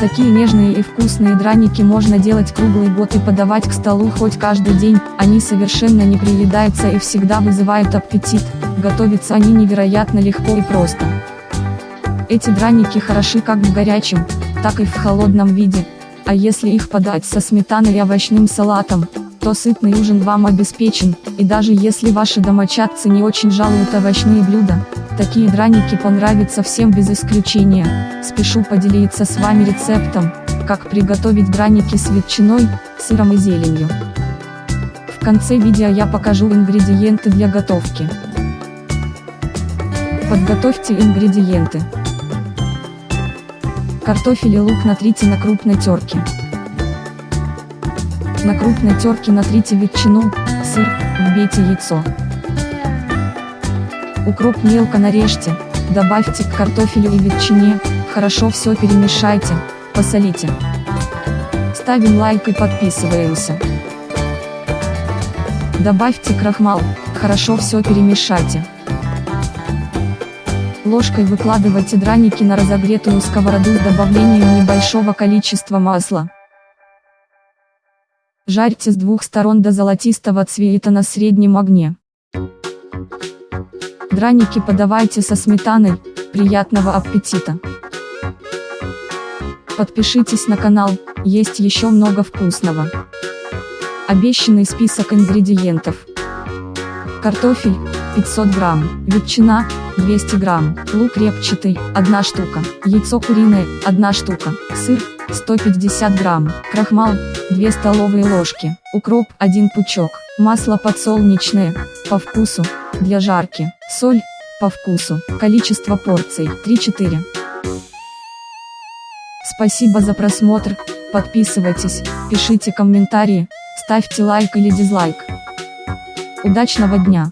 Такие нежные и вкусные драники можно делать круглый год и подавать к столу хоть каждый день, они совершенно не приедаются и всегда вызывают аппетит, готовятся они невероятно легко и просто. Эти драники хороши как в горячем, так и в холодном виде, а если их подать со сметаной и овощным салатом, то сытный ужин вам обеспечен, и даже если ваши домочадцы не очень жалуют овощные блюда, Такие драники понравятся всем без исключения. Спешу поделиться с вами рецептом, как приготовить драники с ветчиной, сыром и зеленью. В конце видео я покажу ингредиенты для готовки. Подготовьте ингредиенты. Картофель и лук натрите на крупной терке. На крупной терке натрите ветчину, сыр, вбейте яйцо. Укроп мелко нарежьте, добавьте к картофелю и ветчине, хорошо все перемешайте, посолите. Ставим лайк и подписываемся. Добавьте крахмал, хорошо все перемешайте. Ложкой выкладывайте драники на разогретую сковороду с добавлением небольшого количества масла. Жарьте с двух сторон до золотистого цвета на среднем огне. Драники подавайте со сметаной, приятного аппетита! Подпишитесь на канал, есть еще много вкусного. Обещанный список ингредиентов. Картофель, 500 грамм, ветчина, 200 грамм, лук репчатый, 1 штука, яйцо куриное, 1 штука, сыр, 150 грамм, крахмал, 2 столовые ложки, укроп, 1 пучок, масло подсолнечное, по вкусу, для жарки, соль, по вкусу, количество порций, 3-4. Спасибо за просмотр, подписывайтесь, пишите комментарии, ставьте лайк или дизлайк. Удачного дня!